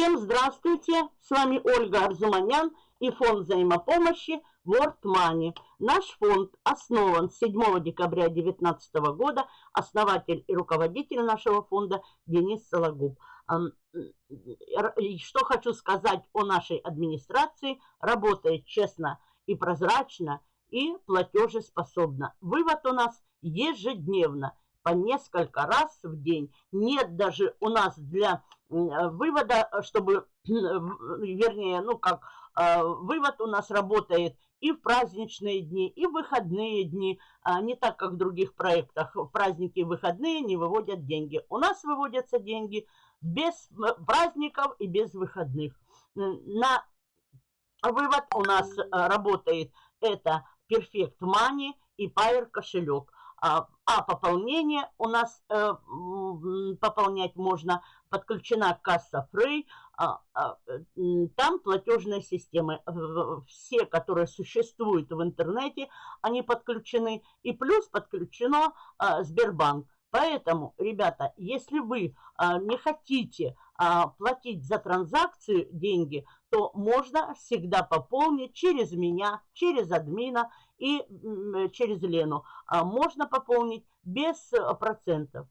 Всем здравствуйте! С вами Ольга Арзуманян и фонд взаимопомощи World Money. Наш фонд основан 7 декабря 2019 года. Основатель и руководитель нашего фонда Денис Сологуб. Что хочу сказать о нашей администрации. Работает честно и прозрачно, и платежеспособно. Вывод у нас ежедневно по несколько раз в день. Нет даже у нас для вывода, чтобы, вернее, ну как, а, вывод у нас работает и в праздничные дни, и в выходные дни. А, не так, как в других проектах. В праздники и выходные не выводят деньги. У нас выводятся деньги без праздников и без выходных. На вывод у нас а, работает это Perfect Money и Pair кошелек. А, пополнение у нас э, пополнять можно, подключена касса Free, а, а, там платежные системы, все, которые существуют в интернете, они подключены, и плюс подключено а, Сбербанк. Поэтому, ребята, если вы а, не хотите а, платить за транзакции деньги, то можно всегда пополнить через меня, через админа и через Лену. А, можно пополнить без э, процентов.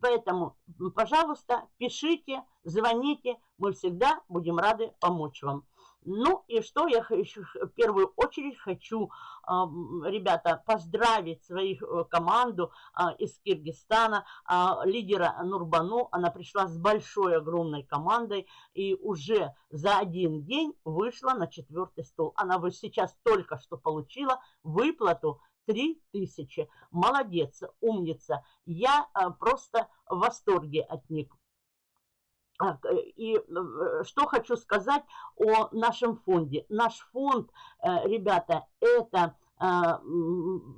Поэтому, пожалуйста, пишите, звоните, мы всегда будем рады помочь вам. Ну и что я еще в первую очередь хочу, ребята, поздравить своих э, команду а, из Киргизстана, а, лидера Нурбану. Она пришла с большой, огромной командой и уже за один день вышла на четвертый стол. Она вот сейчас только что получила выплату 3 тысячи. Молодец, умница. Я а, просто в восторге от них. И э, что хочу сказать о нашем фонде. Наш фонд, э, ребята, это а,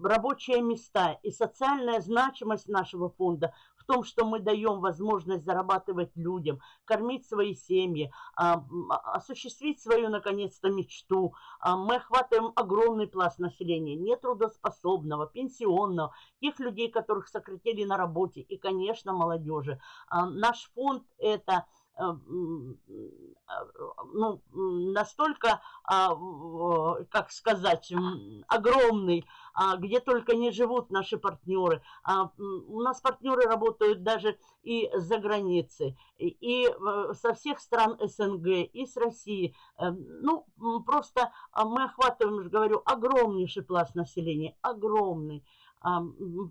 рабочие места и социальная значимость нашего фонда в том, что мы даем возможность зарабатывать людям, кормить свои семьи, а, осуществить свою, наконец-то, мечту. А, мы охватываем огромный пласт населения, нетрудоспособного, пенсионного, тех людей, которых сократили на работе и, конечно, молодежи. Наш фонд – это а, ну, настолько, а, как сказать, огромный, а, где только не живут наши партнеры. У нас партнеры работают даже и за границей, и э, со всех стран СНГ, и с России. Э, ну, просто мы охватываем, говорю, огромнейший пласт населения, огромный.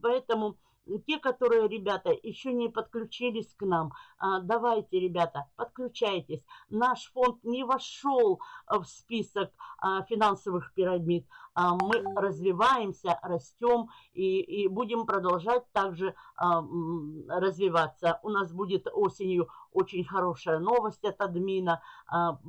Поэтому те, которые, ребята, еще не подключились к нам, а, давайте, ребята, подключайтесь. Наш фонд не вошел а, в список а, финансовых пирамид. Мы развиваемся, растем и, и будем продолжать также развиваться. У нас будет осенью очень хорошая новость от админа,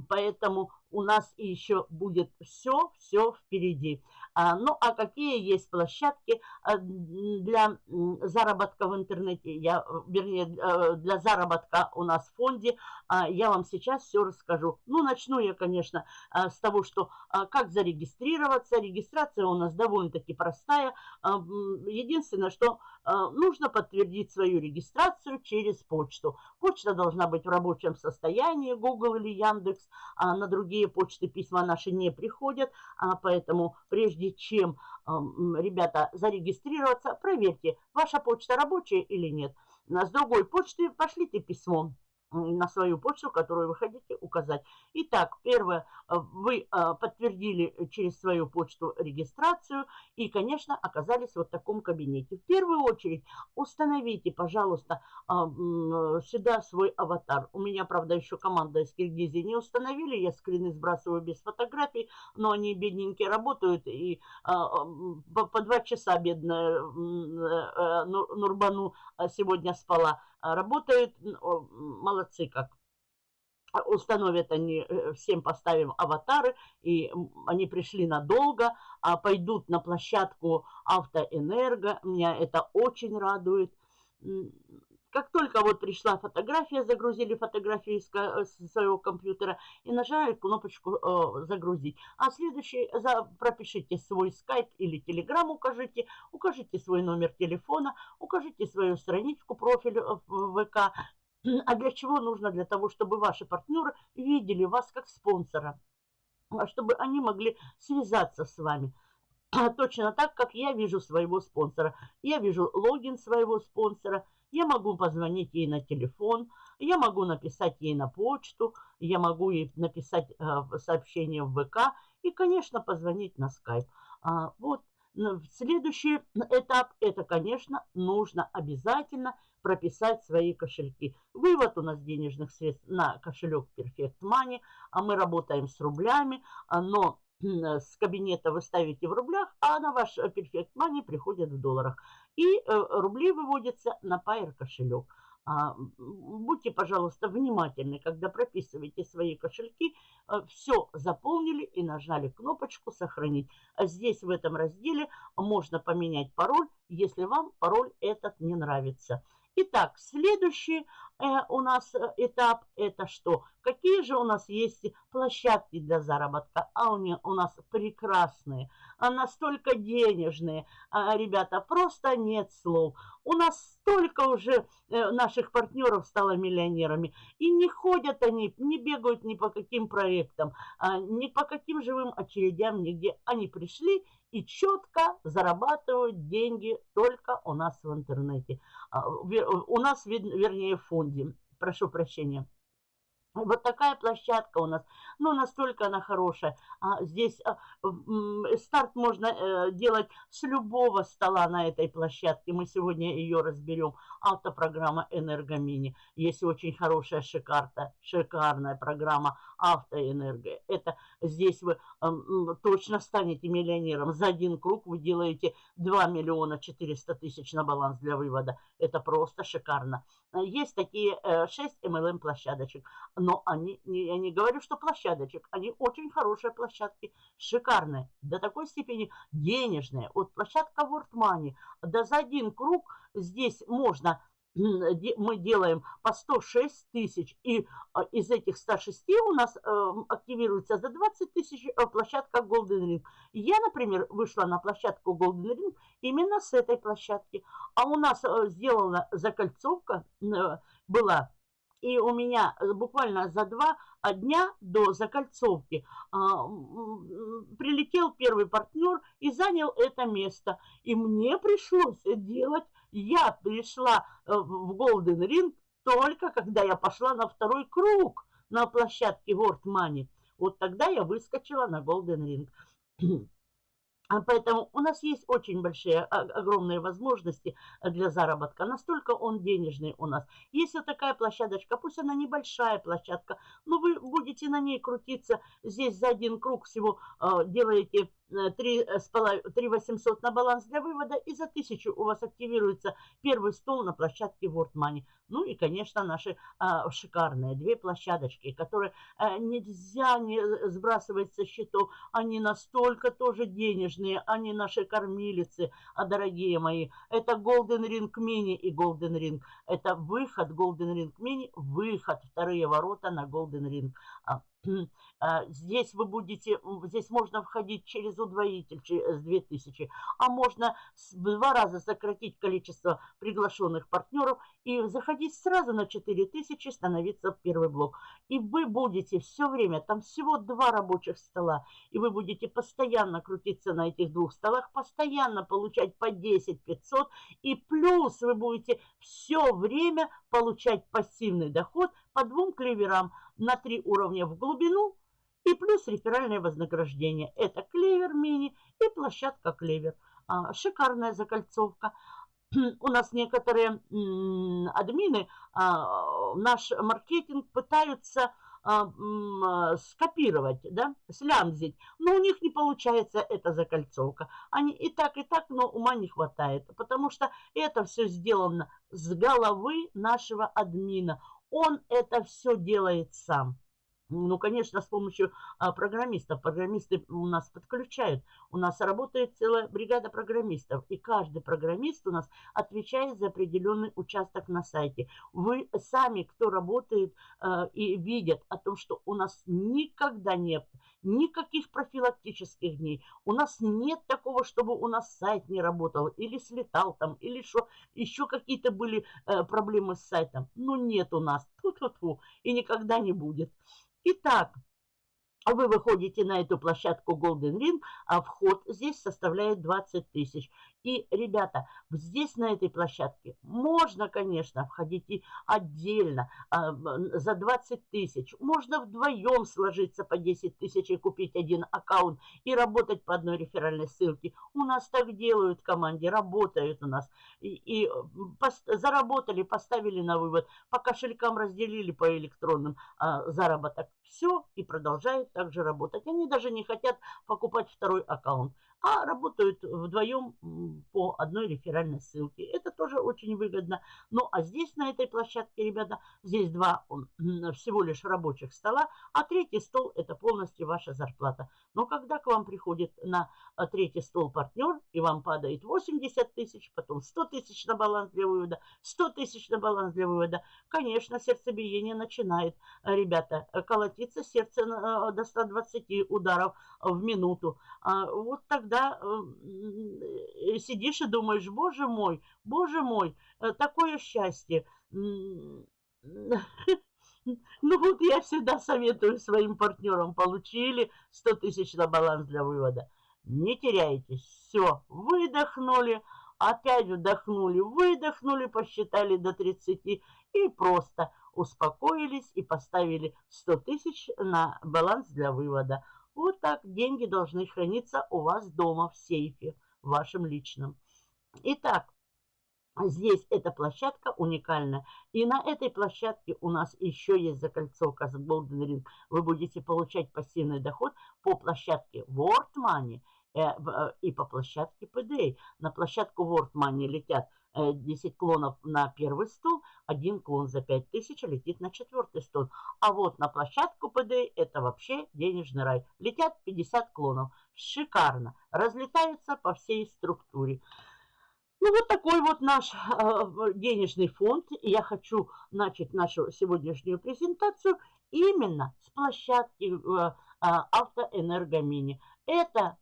поэтому у нас еще будет все-все впереди. А, ну, а какие есть площадки а, для заработка в интернете, я, вернее, э, для заработка у нас в фонде, а, я вам сейчас все расскажу. Ну, начну я, конечно, с того, что как зарегистрироваться. Регистрация у нас довольно-таки простая. Единственное, что нужно подтвердить свою регистрацию через почту. Почта должна быть в рабочем состоянии, Google или Яндекс. На другие почты письма наши не приходят, поэтому прежде чем, ребята, зарегистрироваться, проверьте, ваша почта рабочая или нет. С другой почты пошлите письмо на свою почту, которую вы хотите указать. Итак, первое, э, вы э, подтвердили через свою почту регистрацию и, конечно, оказались вот в таком кабинете. В первую очередь установите, пожалуйста, а, сюда свой аватар. У меня, правда, еще команда из Киргизии не установили, я скрины сбрасываю без фотографий, но они бедненькие работают, и по два часа бедная э, Нурбану сегодня спала. Работает, молодцы как. Установят они, э, всем поставим аватары, и они пришли надолго, а пойдут на площадку Автоэнерго. Меня это очень радует. Как только вот пришла фотография, загрузили фотографию из своего компьютера и нажали кнопочку э, «Загрузить». А следующий, за, пропишите свой скайп или телеграм укажите, укажите свой номер телефона, укажите свою страничку, профиль в ВК, А для чего нужно? Для того, чтобы ваши партнеры видели вас как спонсора, а чтобы они могли связаться с вами. Точно так, как я вижу своего спонсора. Я вижу логин своего спонсора, я могу позвонить ей на телефон, я могу написать ей на почту, я могу ей написать э, сообщение в ВК и, конечно, позвонить на скайп. А, вот следующий этап, это, конечно, нужно обязательно прописать свои кошельки. Вывод у нас денежных средств на кошелек Perfect Money, а мы работаем с рублями, а, но с кабинета вы ставите в рублях, а на ваш Perfect Money приходят в долларах. И э, рубли выводятся на Pair кошелек. А, будьте, пожалуйста, внимательны, когда прописываете свои кошельки. Э, Все заполнили и нажали кнопочку «Сохранить». А здесь в этом разделе можно поменять пароль, если вам пароль этот не нравится. Итак, следующий э, у нас э, этап это что? Какие же у нас есть площадки для заработка? А они у нас прекрасные, а настолько денежные. А, ребята, просто нет слов. У нас столько уже э, наших партнеров стало миллионерами. И не ходят они, не бегают ни по каким проектам, а, ни по каким живым очередям, нигде. Они пришли и четко зарабатывают деньги только у нас в интернете. А, у нас, вернее, в фонде. Прошу прощения. Вот такая площадка у нас, ну, настолько она хорошая. А здесь а, старт можно э, делать с любого стола на этой площадке. Мы сегодня ее разберем. Автопрограмма «Энергомини». Есть очень хорошая шикарта, шикарная программа «Автоэнерго». Это здесь вы э, точно станете миллионером. За один круг вы делаете 2 миллиона 400 тысяч на баланс для вывода. Это просто шикарно. Есть такие э, 6 MLM-площадочек но они, я не говорю, что площадочек, они очень хорошие площадки, шикарные, до такой степени денежные. Вот площадка World Money, да за один круг здесь можно мы делаем по 106 тысяч, и а, из этих 106 у нас э, активируется за 20 тысяч э, площадка Golden Ring. Я, например, вышла на площадку Golden Ring именно с этой площадки. А у нас э, сделана закольцовка, была и у меня э, буквально за два дня до закольцовки а, прилетел первый партнер и занял это место. И мне пришлось делать, я пришла э, в Golden Ring только когда я пошла на второй круг на площадке World Money. Вот тогда я выскочила на Golden Ring. А поэтому у нас есть очень большие, а, огромные возможности для заработка. Настолько он денежный у нас. Вот такая площадочка, пусть она небольшая площадка, но вы будете на ней крутиться. Здесь за один круг всего э, делаете 3, 3 800 на баланс для вывода, и за 1000 у вас активируется первый стол на площадке World Money. Ну и, конечно, наши а, шикарные две площадочки, которые а, нельзя не сбрасывать со счетов. Они настолько тоже денежные, они наши кормилицы, а, дорогие мои. Это Golden Ring Mini и Golden Ring. Это выход Golden Ring Mini, выход, вторые ворота на Golden Ring. А, а, здесь вы будете, здесь можно входить через удвоитель с 2000, а можно в два раза сократить количество приглашенных партнеров и заходить сразу на 4000, становиться в первый блок. И вы будете все время, там всего два рабочих стола, и вы будете постоянно крутиться на этих двух столах, постоянно получать по 10 500, и плюс вы будете все время получать пассивный доход по двум клеверам на три уровня в глубину и плюс реферальное вознаграждение. Это клевер мини и площадка клевер. А, шикарная закольцовка. У нас некоторые админы а, наш маркетинг пытаются а, скопировать, да, слямзить, но у них не получается эта закольцовка. Они и так, и так, но ума не хватает, потому что это все сделано с головы нашего админа. Он это все делает сам. Ну, конечно, с помощью а, программистов. Программисты у нас подключают. У нас работает целая бригада программистов. И каждый программист у нас отвечает за определенный участок на сайте. Вы сами, кто работает а, и видят о том, что у нас никогда нет никаких профилактических дней. У нас нет такого, чтобы у нас сайт не работал или слетал там, или что еще какие-то были э, проблемы с сайтом. Ну, нет у нас. Ту-ту-ту. И никогда не будет. Итак, вы выходите на эту площадку Golden Ring, а вход здесь составляет 20 тысяч. И, ребята, здесь на этой площадке можно, конечно, входить и отдельно а, за 20 тысяч. Можно вдвоем сложиться по 10 тысяч и купить один аккаунт и работать по одной реферальной ссылке. У нас так делают в команде, работают у нас. И, и пост, заработали, поставили на вывод, по кошелькам разделили по электронным а, заработок. Все, и продолжают также работать. Они даже не хотят покупать второй аккаунт а работают вдвоем по одной реферальной ссылке. Это тоже очень выгодно. Ну, а здесь, на этой площадке, ребята, здесь два всего лишь рабочих стола, а третий стол – это полностью ваша зарплата. Но когда к вам приходит на а, третий стол партнер, и вам падает 80 тысяч, потом 100 тысяч на баланс для вывода, 100 тысяч на баланс для вывода, конечно, сердцебиение начинает, ребята, колотиться сердце до 120 ударов в минуту. А, вот тогда да, э, сидишь и думаешь, боже мой, боже мой, э, такое счастье. Ну вот я всегда советую своим партнерам, получили 100 тысяч на баланс для вывода. Не теряйтесь, все, выдохнули, опять вдохнули, выдохнули, посчитали до 30 и просто успокоились и поставили 100 тысяч на баланс для вывода. Вот так деньги должны храниться у вас дома в сейфе, вашем личном. Итак, Здесь эта площадка уникальная. И на этой площадке у нас еще есть закольцовка с Golden Ring. Вы будете получать пассивный доход по площадке World Money э, э, и по площадке PDA. На площадку World Money летят 10 э, клонов на первый стол, один клон за 5000 летит на четвертый стол. А вот на площадку ПД это вообще денежный рай. Летят 50 клонов. Шикарно. Разлетаются по всей структуре. Ну, вот такой вот наш э, денежный фонд. Я хочу начать нашу сегодняшнюю презентацию именно с площадки э, э, Автоэнергомини. Это,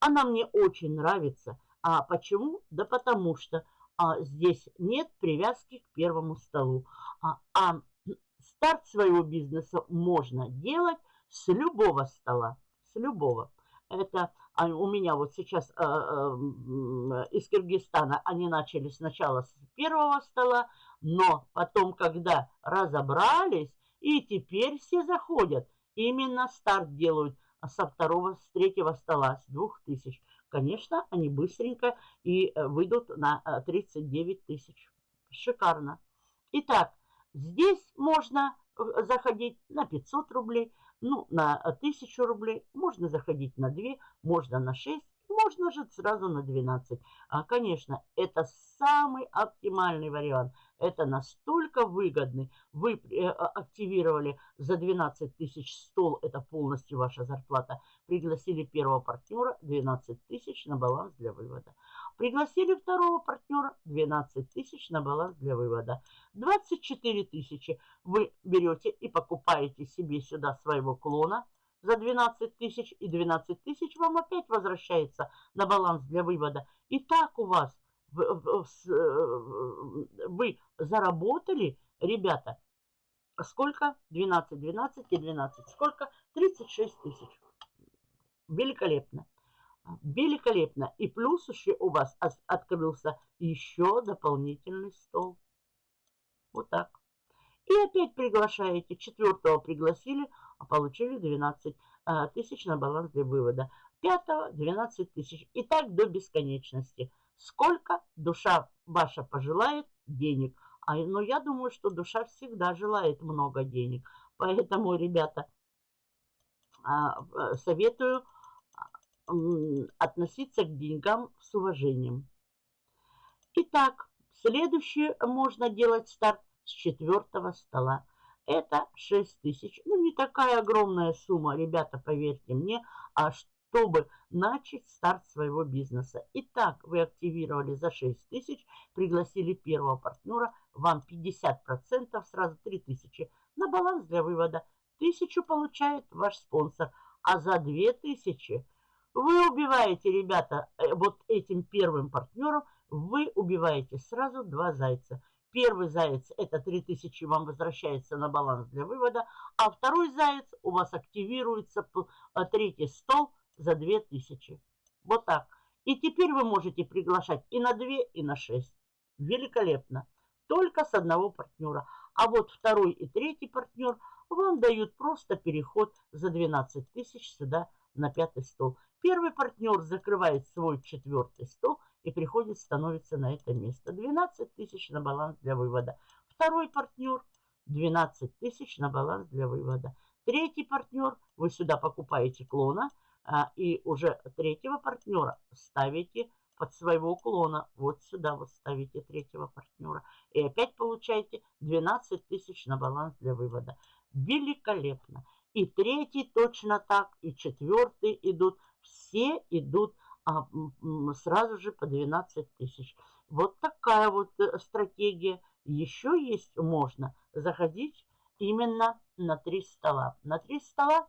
она мне очень нравится. А почему? Да потому что а, здесь нет привязки к первому столу. А, а старт своего бизнеса можно делать с любого стола, с любого. Это а, у меня вот сейчас а, а, из Киргизстана они начали сначала с первого стола, но потом, когда разобрались, и теперь все заходят, именно старт делают со второго, с третьего стола, с двух тысяч конечно, они быстренько и э, выйдут на 39 э, тысяч. Шикарно. Итак, здесь можно э, заходить на 500 рублей, ну, на 1000 рублей, можно заходить на 2, можно на 6, можно же сразу на 12. А, конечно, это самый оптимальный вариант. Это настолько выгодный. Вы э, а, активировали за 12 тысяч стол, это полностью ваша зарплата. Пригласили первого партнера, 12 тысяч на баланс для вывода. Пригласили второго партнера, 12 тысяч на баланс для вывода. 24 тысячи вы берете и покупаете себе сюда своего клона, за 12 тысяч, и 12 тысяч вам опять возвращается на баланс для вывода. И так у вас вы заработали, ребята, сколько? 12, 12 и 12. Сколько? 36 тысяч. Великолепно. Великолепно. И плюс еще у вас открылся еще дополнительный стол. Вот так. И опять приглашаете. Четвертого пригласили, получили 12 а, тысяч на баланс для вывода. Пятого 12 тысяч. И так до бесконечности. Сколько душа ваша пожелает денег. А, но я думаю, что душа всегда желает много денег. Поэтому, ребята, а, советую относиться к деньгам с уважением. Итак, следующее можно делать старт с четвертого стола. Это 6 тысяч. Ну, не такая огромная сумма, ребята, поверьте мне, а чтобы начать старт своего бизнеса. Итак, вы активировали за 6 тысяч, пригласили первого партнера, вам 50%, сразу 3 тысячи на баланс для вывода. Тысячу получает ваш спонсор, а за 2000 вы убиваете, ребята, э, вот этим первым партнером, вы убиваете сразу два зайца. Первый заяц – это 3000 вам возвращается на баланс для вывода, а второй заяц у вас активируется, э, третий стол – за 2000. Вот так. И теперь вы можете приглашать и на 2, и на 6. Великолепно. Только с одного партнера. А вот второй и третий партнер вам дают просто переход за 12 тысяч сюда на пятый стол. Первый партнер закрывает свой четвертый стол и приходит, становится на это место. 12 тысяч на баланс для вывода. Второй партнер 12 тысяч на баланс для вывода. Третий партнер, вы сюда покупаете клона – а, и уже третьего партнера ставите под своего клона. Вот сюда вот ставите третьего партнера. И опять получаете 12 тысяч на баланс для вывода. Великолепно. И третий точно так, и четвертый идут. Все идут а, сразу же по 12 тысяч. Вот такая вот э, стратегия. Еще есть можно заходить именно на три стола. На три стола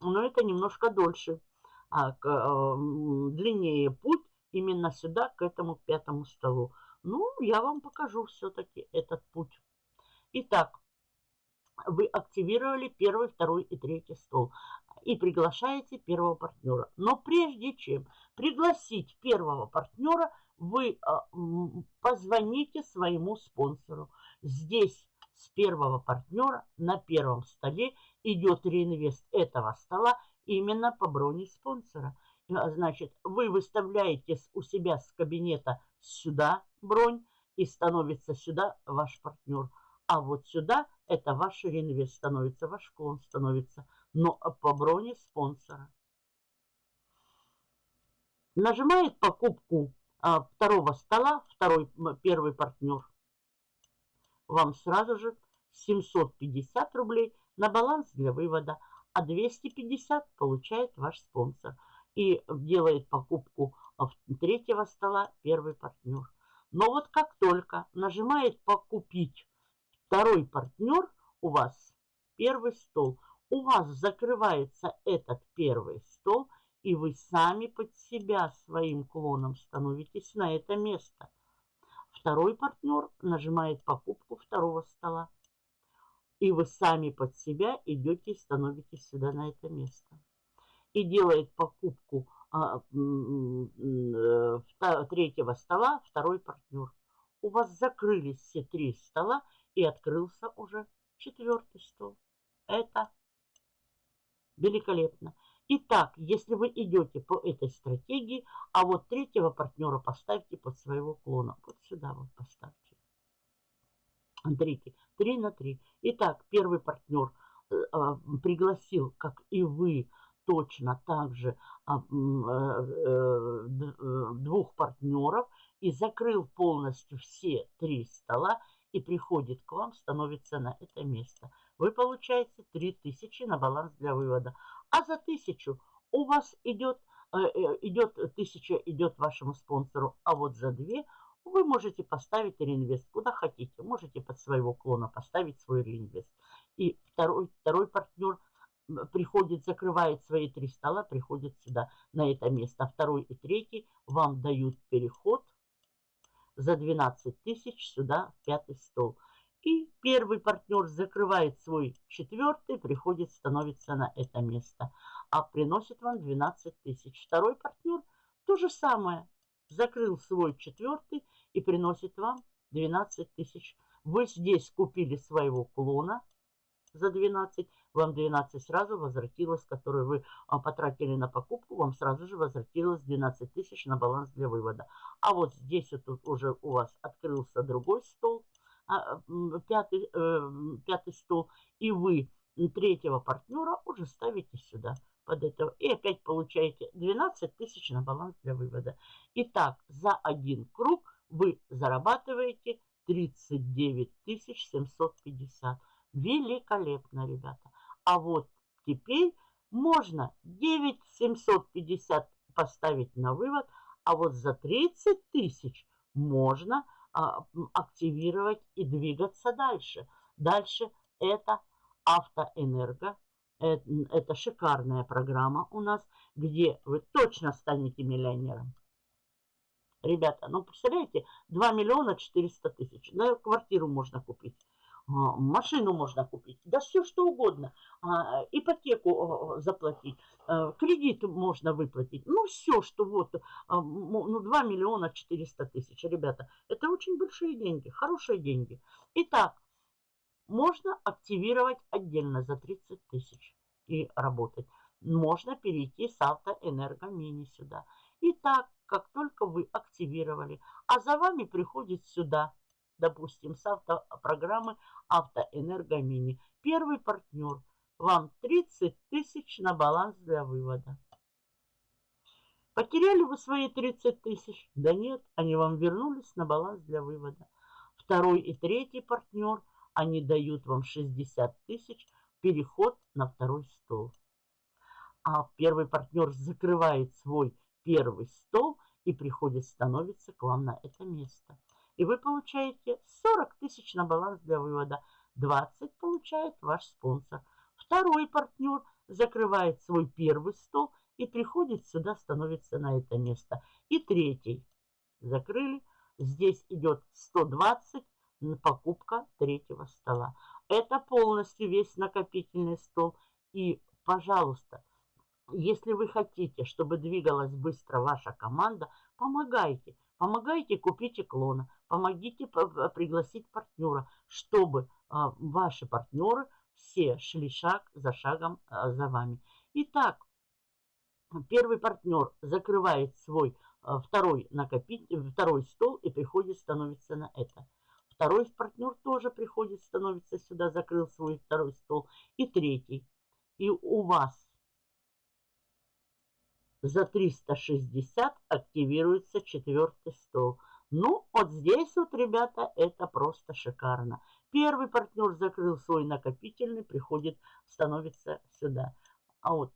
но это немножко дольше, а, к, а, длиннее путь именно сюда, к этому пятому столу. Ну, я вам покажу все-таки этот путь. Итак, вы активировали первый, второй и третий стол и приглашаете первого партнера. Но прежде чем пригласить первого партнера, вы а, позвоните своему спонсору. Здесь с первого партнера на первом столе идет реинвест этого стола именно по броне спонсора. А, значит, вы выставляете у себя с кабинета сюда бронь и становится сюда ваш партнер. А вот сюда это ваш реинвест становится, ваш клон становится, но по броне спонсора. Нажимает покупку а, второго стола, второй, первый партнер. Вам сразу же 750 рублей на баланс для вывода, а 250 получает ваш спонсор и делает покупку третьего стола первый партнер. Но вот как только нажимает «Покупить» второй партнер, у вас первый стол, у вас закрывается этот первый стол, и вы сами под себя своим клоном становитесь на это место. Второй партнер нажимает покупку второго стола. И вы сами под себя идете и становитесь сюда на это место. И делает покупку а, э, третьего стола второй партнер. У вас закрылись все три стола и открылся уже четвертый стол. Это великолепно. Итак, если вы идете по этой стратегии, а вот третьего партнера поставьте под своего клона. Вот сюда вот поставьте. Смотрите, 3 на 3. Итак, первый партнер э, а, пригласил, как и вы, точно так же а, э, э, двух партнеров и закрыл полностью все три стола и приходит к вам, становится на это место. Вы получаете 3000 на баланс для вывода. А за 1000 у вас идет, идет 1000 идет вашему спонсору, а вот за 2 вы можете поставить реинвест куда хотите. Можете под своего клона поставить свой реинвест. И второй, второй партнер приходит, закрывает свои три стола, приходит сюда, на это место. А второй и третий вам дают переход за 12 тысяч сюда, в пятый стол. И первый партнер закрывает свой четвертый, приходит, становится на это место. А приносит вам 12 тысяч. Второй партнер то же самое. Закрыл свой четвертый и приносит вам 12 тысяч. Вы здесь купили своего клона за 12, вам 12 сразу возвратилось, которое вы а, потратили на покупку, вам сразу же возвратилось 12 тысяч на баланс для вывода. А вот здесь вот уже у вас открылся другой стол, пятый, э, пятый стол, и вы третьего партнера уже ставите сюда под это. И опять получаете 12 тысяч на баланс для вывода. Итак, за один круг вы зарабатываете 39 750. Великолепно, ребята. А вот теперь можно 9750 поставить на вывод, а вот за 30 тысяч можно а, активировать и двигаться дальше. Дальше это автоэнерго. Это, это шикарная программа у нас, где вы точно станете миллионером. Ребята, ну представляете, 2 миллиона 400 тысяч. На квартиру можно купить. А, машину можно купить, да все что угодно, а, ипотеку заплатить, а, кредит можно выплатить, ну все, что вот, ну 2 миллиона 400 тысяч, ребята, это очень большие деньги, хорошие деньги. Итак, можно активировать отдельно за 30 тысяч и работать. Можно перейти с автоэнергомини сюда. Итак, как только вы активировали, а за вами приходит сюда допустим, с автопрограммы Автоэнергомини. Первый партнер. Вам 30 тысяч на баланс для вывода. Потеряли вы свои 30 тысяч? Да нет, они вам вернулись на баланс для вывода. Второй и третий партнер, они дают вам 60 тысяч, переход на второй стол. А первый партнер закрывает свой первый стол и приходит, становится к вам на это место и вы получаете 40 тысяч на баланс для вывода. 20 получает ваш спонсор. Второй партнер закрывает свой первый стол и приходит сюда, становится на это место. И третий закрыли. Здесь идет 120 покупка третьего стола. Это полностью весь накопительный стол. И, пожалуйста, если вы хотите, чтобы двигалась быстро ваша команда, помогайте. Помогайте купить клона, помогите пригласить партнера, чтобы а, ваши партнеры все шли шаг за шагом а, за вами. Итак, первый партнер закрывает свой а, второй, накопитель, второй стол и приходит, становится на это. Второй партнер тоже приходит, становится сюда, закрыл свой второй стол. И третий. И у вас за 360 активируется четвертый стол. Ну, вот здесь вот, ребята, это просто шикарно. Первый партнер закрыл свой накопительный, приходит, становится сюда. А вот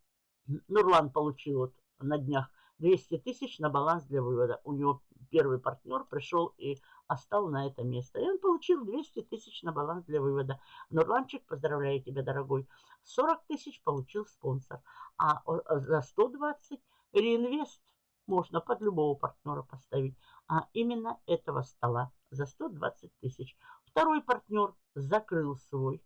Нурлан получил вот на днях 200 тысяч на баланс для вывода. У него первый партнер пришел и остал на это место. И он получил 200 тысяч на баланс для вывода. Нурланчик, поздравляю тебя, дорогой. 40 тысяч получил спонсор. А за 120 Реинвест можно под любого партнера поставить, а именно этого стола за 120 тысяч. Второй партнер закрыл свой.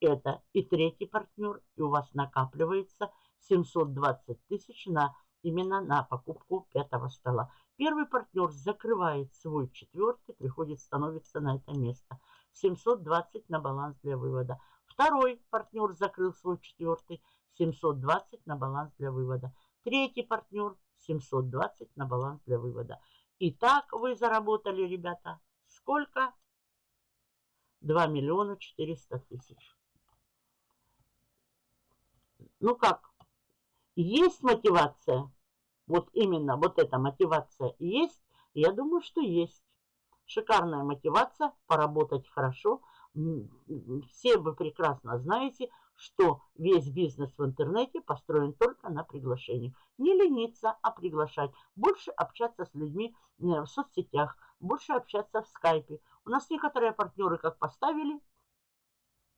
Это и третий партнер, и у вас накапливается 720 тысяч на именно на покупку пятого стола. Первый партнер закрывает свой четвертый, приходит, становится на это место. 720 на баланс для вывода. Второй партнер закрыл свой четвертый, 720 на баланс для вывода. Третий партнер 720 на баланс для вывода. Итак, вы заработали, ребята, сколько? 2 миллиона 400 тысяч. Ну как, есть мотивация? Вот именно вот эта мотивация есть? Я думаю, что есть. Шикарная мотивация, поработать хорошо. Все вы прекрасно знаете, что весь бизнес в интернете построен только на приглашениях. Не лениться, а приглашать. Больше общаться с людьми э, в соцсетях, больше общаться в скайпе. У нас некоторые партнеры как поставили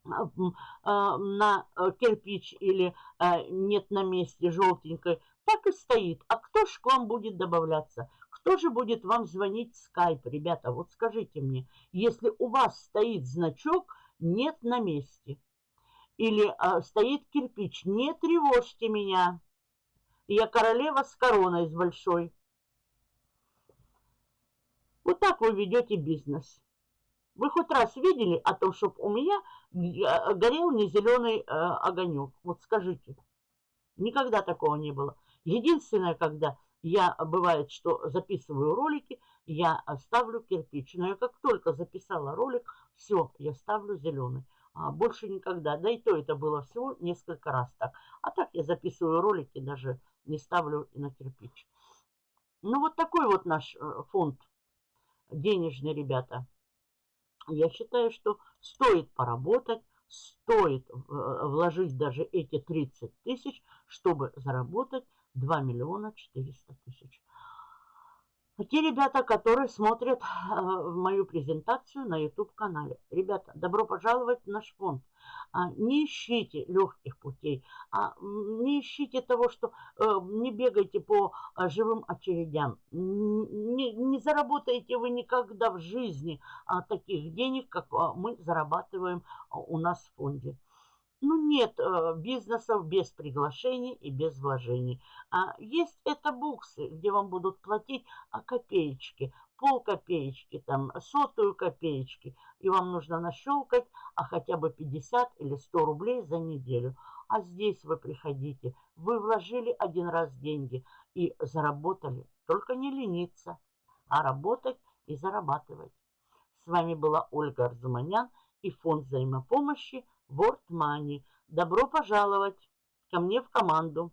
а, а, на э, кирпич или э, нет на месте желтенькой, так и стоит. А кто же к вам будет добавляться? Кто же будет вам звонить в скайп, ребята? Вот скажите мне, если у вас стоит значок «нет на месте», или а, стоит кирпич. Не тревожьте меня. Я королева с короной с большой. Вот так вы ведете бизнес. Вы хоть раз видели о том, чтобы у меня а, горел не зеленый э, огонек? Вот скажите. Никогда такого не было. Единственное, когда я, бывает, что записываю ролики, я ставлю кирпич. Но я как только записала ролик, все, я ставлю зеленый а больше никогда. Да и то это было всего несколько раз так. А так я записываю ролики, даже не ставлю на кирпич. Ну вот такой вот наш э, фонд денежный, ребята. Я считаю, что стоит поработать, стоит э, вложить даже эти 30 тысяч, чтобы заработать 2 миллиона 400 тысяч. Те ребята, которые смотрят э, мою презентацию на YouTube-канале. Ребята, добро пожаловать в наш фонд. А, не ищите легких путей, а не ищите того, что э, не бегайте по э, живым очередям. Не, заработаете вы никогда в жизни а, таких денег, как мы зарабатываем у нас в фонде. Ну, нет э, бизнесов без приглашений и без вложений. А есть это буксы, где вам будут платить а, копеечки, пол копеечки, там, сотую копеечки. И вам нужно нащелкать а хотя бы 50 или 100 рублей за неделю. А здесь вы приходите, вы вложили один раз деньги и заработали. Только не лениться, а работать и зарабатывать. С вами была Ольга Арзуманян и фонд взаимопомощи – World Money. Добро пожаловать ко мне в команду.